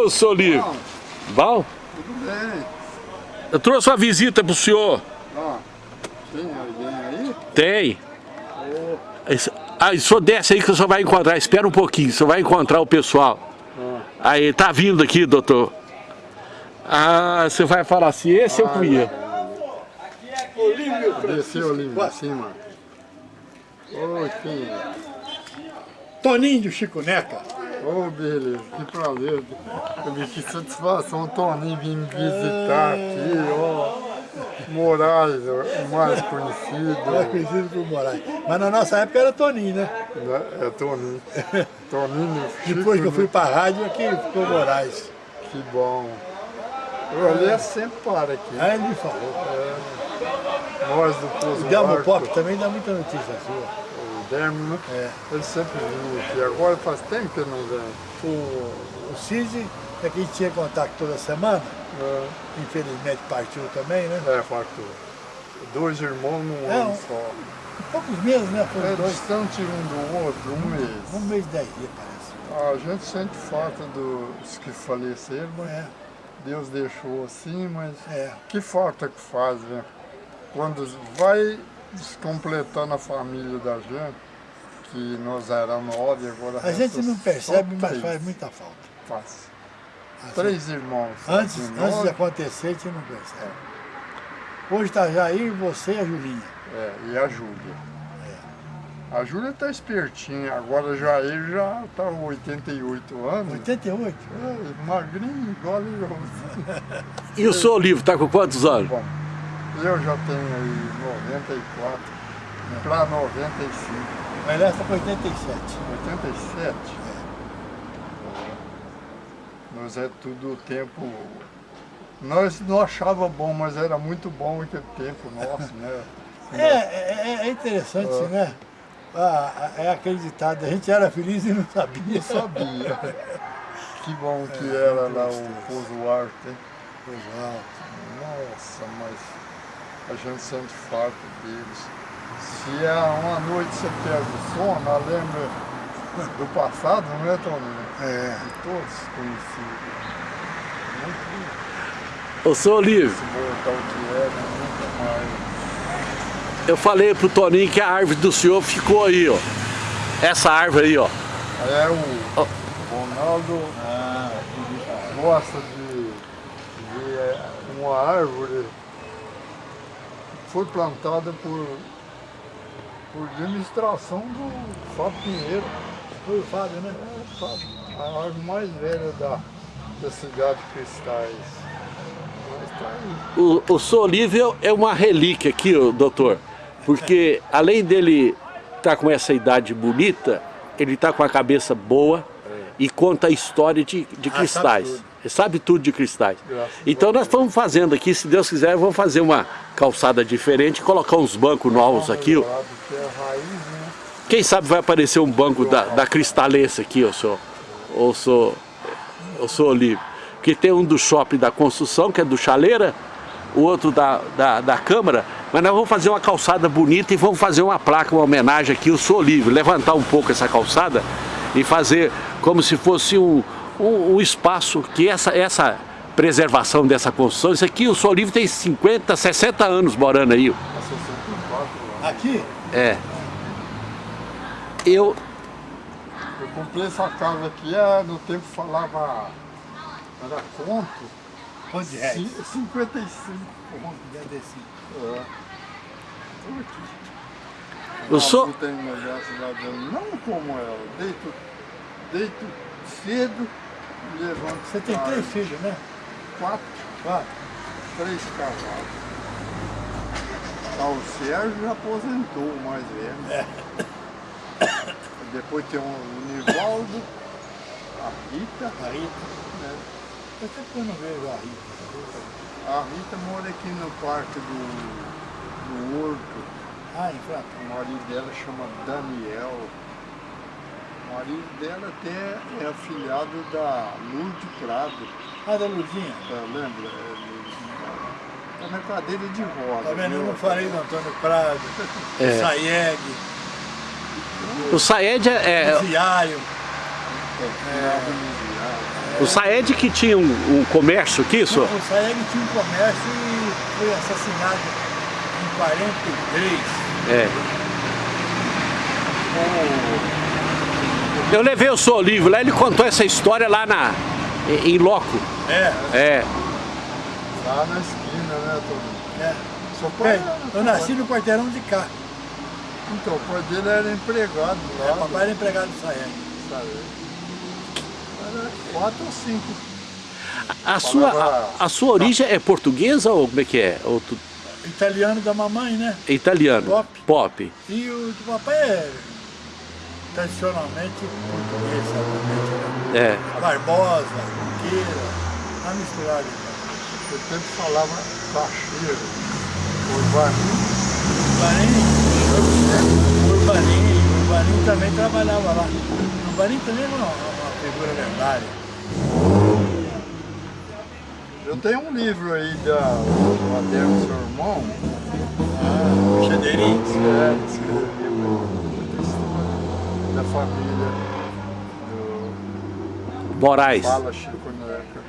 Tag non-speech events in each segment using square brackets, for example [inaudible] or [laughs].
Ô, seu Livre. Bom? Tudo bem. Eu trouxe uma visita pro senhor. Ó, tem alguém aí? Tem. Aí, o senhor desce aí que o senhor vai encontrar. Espera um pouquinho, o senhor vai encontrar o pessoal. Aí, tá vindo aqui, doutor. Ah, você vai falar assim, esse eu conheço. Desceu ali em cima. Oi, quem é? Toninho do Chico Neca. Ô, beleza, que prazer. Que satisfação, Toninho, vir me visitar aqui, ó. Moraes, o mais conhecido. Mais conhecido por Moraes. Mas na nossa época era Toninho, né? É Toninho. [laughs] Toninho, Depois que eu fui Chico, pra rádio, aqui ficou Moraes. Que bom. O Olê sempre para aqui. Aí ele me falou. Nós do Pouso O Delmo Pop também dá muita notícia sua. O Dermo, né? É. Ele sempre viu aqui. Agora faz tempo que ele não vem. O, o Cid é que a gente tinha contato toda semana. É. Infelizmente partiu também, né? É, facto. Dois irmãos num É, ano um- só. Poucos meses, né? Foram É dois. distante um do outro, um mês. Um mês e dez dias, parece. A gente sente falta dos que faleceram, mas É, Deus deixou assim, mas é. que falta que faz, né? Quando vai descompletando a família da gente, que nós éramos nove, agora A gente não percebe, mas três. faz muita falta. Faz. Assim, Três irmãos. Antes, de antes de acontecer, a gente não percebe. Hoje está Jair, você e a Julinha. É, e a Júlia. A Júlia tá espertinha, agora já ele já tá com 88 anos. 88? É, magrinho, igual eu. E o senhor Livre tá com quantos anos? Bom, eu já tenho aí 94 para 95. Mas está com 87. 87? Nós é tudo tempo. Nós não achava bom, mas era muito bom aquele tempo nosso, né? [laughs] É, é, é interessante, Ah. né? Ah, é acreditado. A gente era feliz e não sabia. Eu sabia. [laughs] Que bom que era lá o Pouso Arte. hein? Nossa, mas a gente sente falta deles. Se é uma noite você pega o sono, ela lembra do passado, não é, Toninho? É. De todos conhecidos. Muito Ô, senhor Livre, se voltar o que era, nunca mais. eu falei pro Toninho que a árvore do senhor ficou aí, ó. Essa árvore aí, ó. É o Ronaldo gosta de ver uma árvore foi plantada por, por administração do Fábio Pinheiro. Foi o Fábio, né? É, Fábio, a árvore mais velha da, da cidade de Cristais. Tá. O, o Livre é uma relíquia aqui, doutor. Porque além dele estar com essa idade bonita, ele está com a cabeça boa e conta a história de, de Ah, cristais. Sabe tudo. De cristais. Graças Então nós estamos fazendo aqui, se Deus quiser, vamos fazer uma calçada diferente, colocar uns bancos novos aqui. ó. É né? Quem sabe vai aparecer um banco da, da Cristalense aqui, eu sou, eu sou, eu sou Olívio. Que tem um do shopping da construção, que é do Chaleira, o outro da, da, da Câmara, mas nós vamos fazer uma calçada bonita e vamos fazer uma placa, uma homenagem aqui, eu sou Olívio, levantar um pouco essa calçada e fazer como se fosse um, um, um espaço que essa, essa preservação dessa construção, isso aqui, o Sou Olívio tem 50, 60 anos morando aí. ó. A 64 lá. Aqui? É. Eu, Eu comprei essa casa aqui, é, no tempo falava, era conto, Quanto de reais? ci- 55 conto. Já desci. É. Eu sou... Não como ela, deito, deito cedo levanto Você tem três filhos, né? Quatro, Quatro. três cavalos. Ah, o Sérgio já aposentou, o mais velho. Depois tem o Nivaldo, a Rita, A Rita. né? Eu não vejo a Rita. A Rita mora aqui no parque do, do Horto. Ah, em Franca. O marido dela chama Daniel. O marido dela até é afilhado da Lourdes Prado. Ah, da Ludinha. Tá, lembra? É. Tá na cadeira de roda. Tá vendo? Eu não falei do Antônio Prado, É. do Saeg, O Saed é, é- do Ziário. É, no viado. O Saed que tinha um, um comércio aqui, só? O Saed tinha um comércio e foi assassinado em 43. É. Eu levei o seu livro lá, ele contou essa história lá na, em, loco. É. É. Lá na esquina, né, Toninho? é. Seu pai, É, eu nasci no quarteirão de cá. Então, o pai dele era empregado É, lá. papai era empregado do Saed. sabe? Era quatro ou cinco. A sua, a, a sua origem é portuguesa ou como é que é? Tu- Italiano da mamãe, né? é italiano? Pop. Pop. E o do papai é tradicionalmente português, sabe? É. Barbosa, Junqueira, tá misturado. Eu sempre falava cacheiro, urbanismo. Urbaninho, Urbaninho, Urbaninho também trabalhava lá. Urbaninho também é uma, figura lendária. Eu tenho um livro aí da, do Adelmo, seu irmão, Ah, Chedeirinho. é, da família do Moraes. Fala Chico Neca.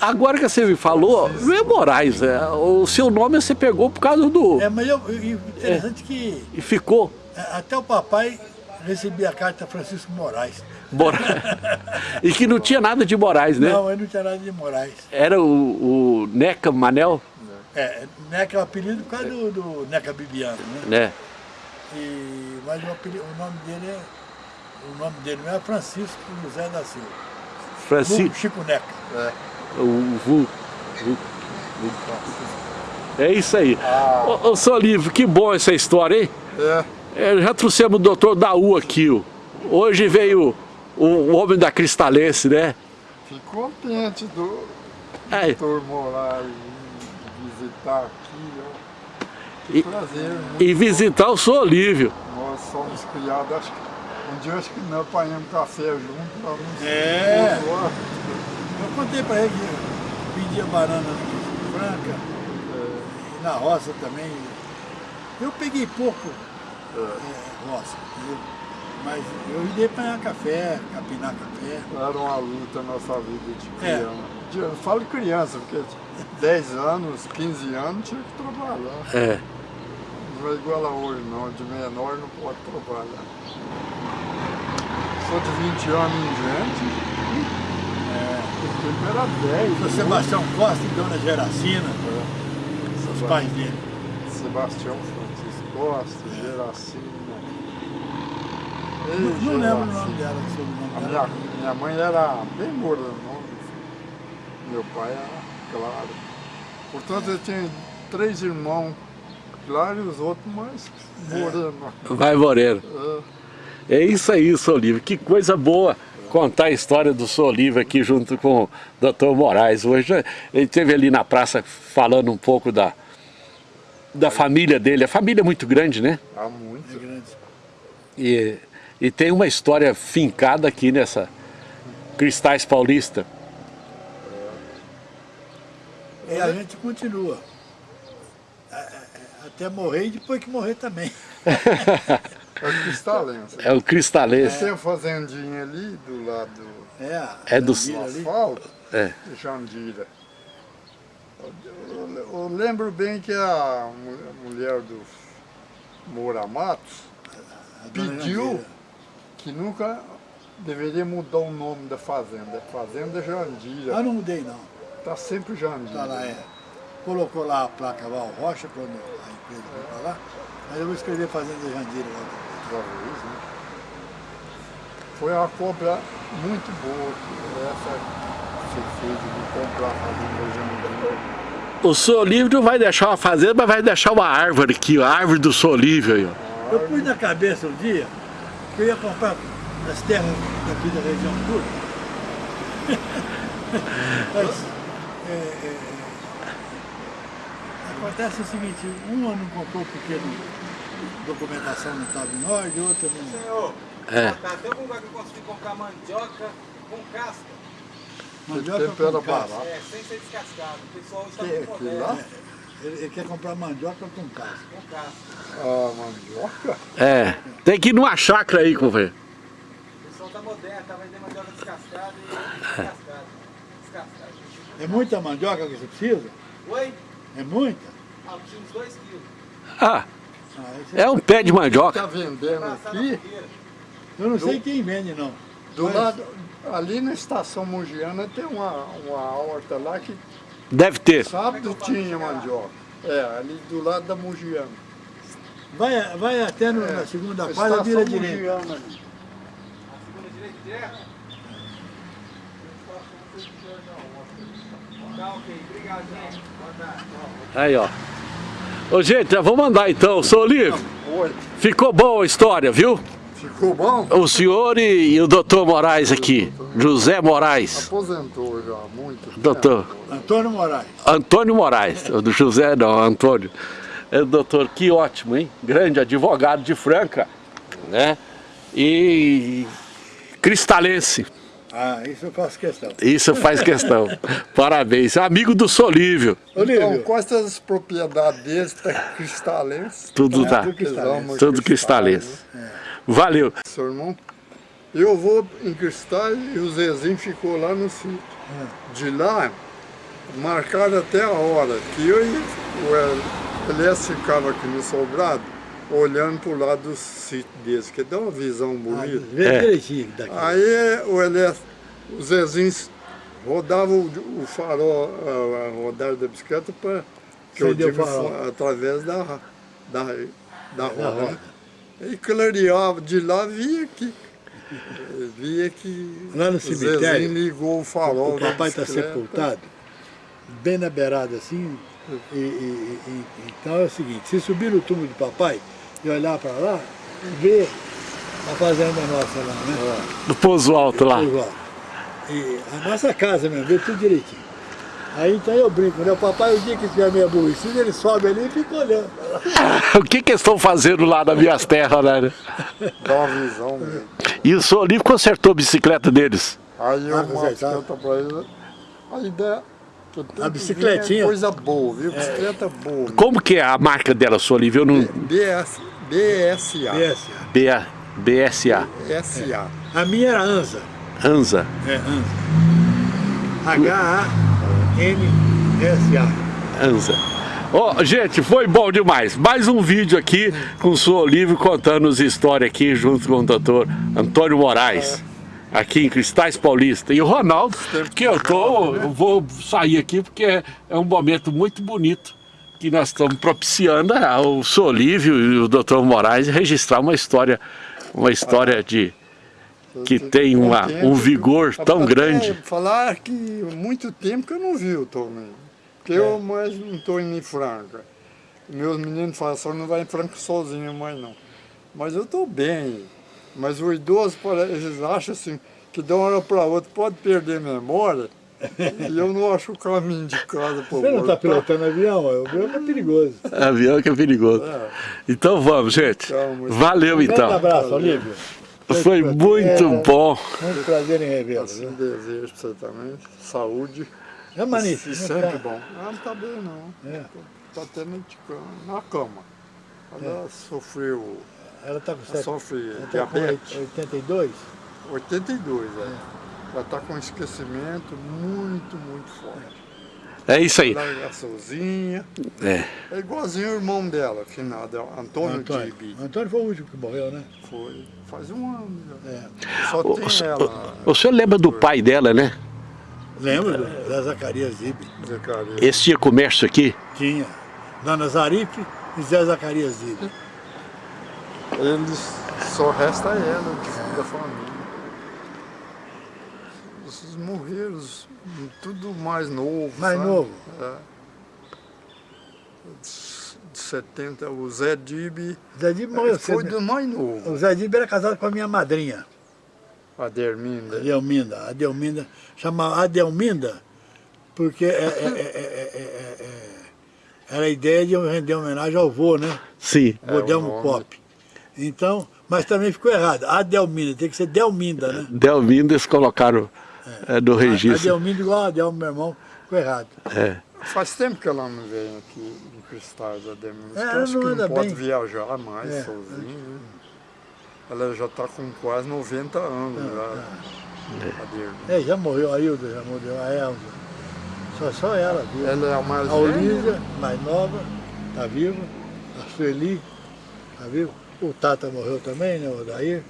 Agora que você me falou, não é Moraes, é, o seu nome você pegou por causa do... É, mas eu, interessante que E ficou é, até o papai recebia a carta Francisco Moraes. Moraes. [laughs] e que não tinha nada de Moraes, né? Não, ele não tinha nada de Moraes. Era o, o Neca Manel, É, Neca é o apelido por causa do, do Neca Bibiano, né? né? E, mas o, apelido, o nome dele é. O nome dele não é Francisco José da Silva. Francisco, Chico Neca. É, o, Vu- É isso aí. Ô, ô, seu Livro, que bom essa história, hein? é, É, já trouxemos o doutor Daú aqui. ó. Hoje veio o, o homem da Cristalense, né? fico contente do É, doutor Moraes vir visitar aqui. Ó. E- Prazer, né? e visitar o seu Olívio. Nós somos criados, acho que um dia acho que nós apanhamos café junto para nos É. Eu contei pra ele que eu vendia banana no Franca, e na roça também. Eu peguei pouco é, roça, entendeu? mas eu ia apanhar café, capinar café. Era uma luta a nossa vida de É. criança. De- Eu falo criança, porque 10 anos, 15 anos tinha que trabalhar. É. Não é igual a hoje não, de menor não pode trabalhar. Sou de 20 anos em diante, o tempo era 10. O Sebastião Costa e Dona Geracina, os Seba- pais dele. Sebastião Francisco Costa, Geracina. Ei, Não, não lembro o nome dela, o sobrenome A dela. minha, minha mãe era bem moranona, meu pai era claro. Portanto, eu tinha três irmãos claro e os outros mais morenos. Vai Moreno. É, É isso aí, seu Olívio. Que coisa boa contar a história do seu Olívio aqui junto com o Dr. Moraes. Hoje ele esteve ali na praça falando um pouco da, da família dele. A família é muito grande, né? há muito. É grande. E, e tem uma história fincada aqui nessa Cristais Paulista. E a gente continua. A- a- Até morrer e depois que morrer também. [laughs] É o cristalense. É o Cristalense. Tem a fazendinha ali do lado É, É do- asfalto, É. de Jandira. Eu, eu- eu lembro bem que a mu- mulher do Moura Matos pediu Jandira. que nunca deveria mudar o nome da fazenda. Fazenda Jandira. Ah, não mudei não. Tá sempre Jandira. Tá lá, é. Colocou lá a placa Val Rocha quando a empresa foi pra lá. Mas eu vou escrever Fazenda Jandira lá. Outra vez, né? Foi uma compra muito boa. que Essa que você fez de comprar a fazenda Jandira. O seu Olívio não vai deixar uma fazenda, mas vai deixar uma árvore aqui, a árvore do seu Olívio aí, ó. Eu pus na cabeça um dia que eu ia comprar as terras daqui da região toda. [laughs] Mas, é, é, acontece o seguinte, uma não comprou porque a documentação não estava em ordem, outra não. Senhor, É. tá, tem algum lugar que eu consigo comprar mandioca com casca? Mandioca com casca. barato. É, sem ser descascado. O pessoal está Que- muito que moderno. lá? Ele, ele quer comprar mandioca com casca. Com casca. A mandioca? É, tem que ir numa chácara aí, companheiro. O pessoal tá moderno, tá vendendo mandioca descascada e descascada. É muita mandioca que você precisa? Oi? É muita? Ah, preciso uns 2 quilos. Ah, Ah, é um pé de mandioca. Está vendendo Passar na aqui. Eu não sei quem vende, não. do Mas- lado, ali na estação Mogiana tem uma, uma horta lá que Deve ter. sábado tinha mandioca. É, ali do lado da Mogiana. Vai, vai até no- na segunda quadra, vira direita. A segunda direita direto? Tá ok, obrigado, gente. Boa tarde. Aí, ó. Ô, gente, já vamos andar então. Sou Olívio. Oi, Ficou boa a história, viu? ficou bom? O senhor e, e o doutor Moraes aqui. José Moraes. Aposentou já há muito tempo. Doutor. Antônio Moraes. Antônio Moraes. O do José não, Antônio. É o doutor, que ótimo, hein? Grande advogado de Franca, né? E cristalense. Ah, isso eu faço questão. Isso faz questão. [laughs] Parabéns. Amigo do Solívio. Então, Olívio, quais as propriedades deles, tá cristalenses. Tudo É, tá. tudo cristalense. Tudo cristalense. Valeu. Seu irmão, eu vou em Cristais e o Zezinho ficou lá no sítio. De lá, marcaram até a hora que eu e o El- Elias ficava aqui no sobrado, olhando para o lado do sítio deles, que dá uma visão bonita. vê É. Aí o Elias, o Zezinho rodava o, o farol, a, a rodada da bicicleta para que eu Acendeu o digo através da, da, da roda. roda. né? E clareava, de lá via que via que Lá no o cemitério, Zezinho ligou o farol O papai está sepultado, bem na beirada assim. E, e- e- então é o seguinte, se subir no túmulo do papai e olhar para lá, ver a fazenda nossa lá, né? Do Pouso Alto lá. Igual. E a nossa casa mesmo, vê tudo direitinho. Aí então eu brinco, né? O papai, o dia que tiver meio aborrecido, ele sobe ali e fica olhando. [laughs] o que que eles estão fazendo lá nas minhas terras, né? Dá uma visão [laughs] mesmo. E o senhor Olívio consertou a bicicleta deles. Aí eu Ah, bicicleta para ele. A ideia. A que bicicletinha? ver é Coisa boa, viu? Bicicleta boa. Como que é a marca dela, senhor Olívio? Eu não... BS, BSA. Essa. B- BSA. SA. A minha era Anza. Anza. É, Anza. H-A-N-S-A. Anza. Ó, gente, foi bom demais. Mais um vídeo aqui com o senhor Olívio contando as histórias aqui junto com o doutor Antônio Moraes. Aqui em Cristais Paulista. E o Ronaldo, que eu tô, eu vou sair aqui porque é, é um momento muito bonito que nós estamos propiciando ao senhor Olívio e o doutor Moraes registrar uma história, uma história de que tem uma, um vigor tão grande. Falar que muito tempo que eu não vi o também. Porque eu mais não estou indo em Franca. Meus meninos falam, só não vai em Franca sozinho mais não. Mas eu estou bem. Mas o idoso, eles acham assim, que de uma hora para outra pode perder memória. [laughs] e eu não acho o caminho de casa para Você não está pilotando avião? O avião é perigoso. Avião que é perigoso. Então vamos, gente. Muito- Valeu Grande então. abraço, Olívio. Foi muito bom. Muito prazer em revê-lo. Assim desejo para você também. Saúde. É magnífico. E né? sempre Tá- bom. Ela não está bem não. É. Está cama, na cama. Ela sofreu, Ela está com, ela sete- sofre ela tá diabetes. 82? 82, é. Ela está com um esquecimento muito, muito forte. É isso aí. Ela é sozinha. É. É igualzinho o irmão dela, finado, Antônio, Antônio. Tibi. Antônio foi o último que morreu, né? Foi. Faz um ano já. É. Só O, tem ela, o senhor lembra do pai dela, né? Lembra do- da Zacarias Zibe? Zacarias. Esse tinha comércio aqui? Tinha. Dona Zarife e Zé Zacarias Zibe. Eles só resta ela da família. Esses morreram, os- tudo mais novo. Mais sabe? novo? É. De 70, o Zé Dibi O Zé Zibe morreu foi do mais novo. O Zé Zibe era casado com a minha madrinha, A Derminda. Adelminda. Adelminda, chamava Adelminda, porque é- é- é- é- é- é- é- era a ideia de eu render homenagem ao vô, né? Sim. É, o Delmo. Pop. Então, mas também ficou errado. Adelminda, tem que ser Delminda, né? Delmindo eles colocaram é, no registro. Adelminda igual a Adelmo, meu irmão, ficou errado. É. Faz tempo que ela não vem aqui em Cristais, a Derminda. É, ela acho não que anda não pode bem. viajar mais É. sozinha. né? Ela já está com quase 90 anos já. A Derminda. É, já morreu a Hilda, já morreu a Elza. Só, só ela viva. Ela é a mais A. Olívia, mais nova, tá viva. A Sueli, tá viva. O Tata morreu também, né, o Odair.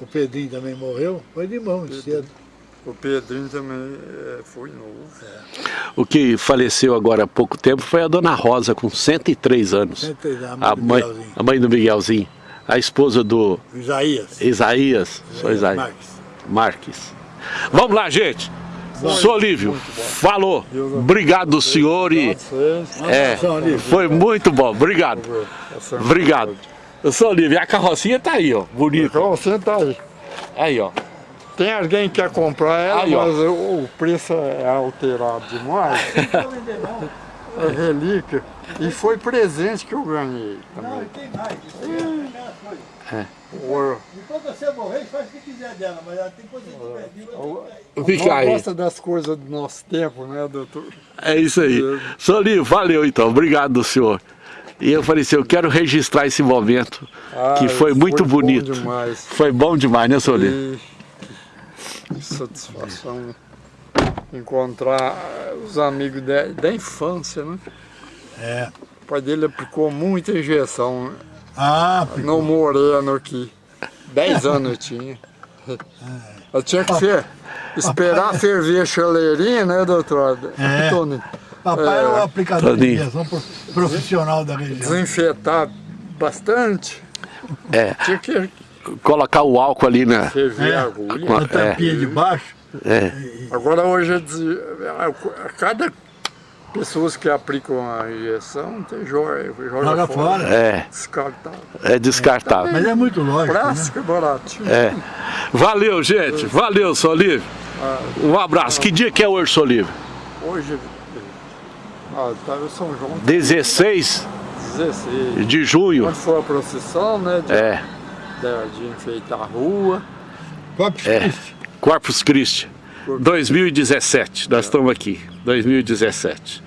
O Pedrinho também morreu. Foi de mão muito cedo. O Pedrinho também é, foi novo. O que faleceu agora há pouco tempo foi a dona Rosa, com 103 anos. Sempre da A do mãe, Miguelzinho. a mãe do Miguelzinho. A esposa do Isaías. Isaías. Sou Isaías. Marques. Marques. Vamos lá, gente. Sou Olívio. Falou. Obrigado, senhor. E, é, Olívio. foi muito bom. Obrigado. essa- Obrigado. Eu sou Olívio. E a carrocinha tá aí, ó. Bonita. Então você tá aí. Aí, ó. Tem alguém que quer comprar ela, Aí, mas o, o preço é alterado demais. é relíquia. E foi presente que eu ganhei Não, também. e tem mais. O- E quando você morrer, faz o que quiser dela, mas ela tem coisa de viva. o- Fica aí. gosta das coisas do nosso tempo, né, doutor? É isso aí. Sou Olívio. Valeu, então. Obrigado, senhor. E eu falei assim, eu quero registrar esse momento, que Ah, foi muito bom bonito. demais. Foi bom demais, né, Olívio? E que satisfação né? encontrar os amigos da, da infância, né? É. O pai dele aplicou muita injeção? Ah, no moreno aqui. Dez anos eu tinha. Eu tinha que fer- esperar [laughs] ferver a chaleirinha, né, doutor? É. Tony? Papai era o aplicador de injeção pro- profissional da região. Desinfetar bastante. É. Tinha que Colocar o álcool ali na... ferver É. a agulha. Com- A tampinha de baixo. É. Agora hoje, é a cada pessoas que aplicam a injeção, tem joga, joga, Joga fora. É. Descartável. É descartável. Mas é muito lógico, né? Plástico é baratinho. É. Valeu, gente. Valeu, seu Olívio. Um abraço. Que dia que é hoje, seu Olívio? Hoje, ah, tá São João 16 16. de junho. Quando for a procissão, né, de, É. de, de enfeitar a rua. Corpus É. Christi. Corpus Christi. 2017. Nós estamos aqui. 2017.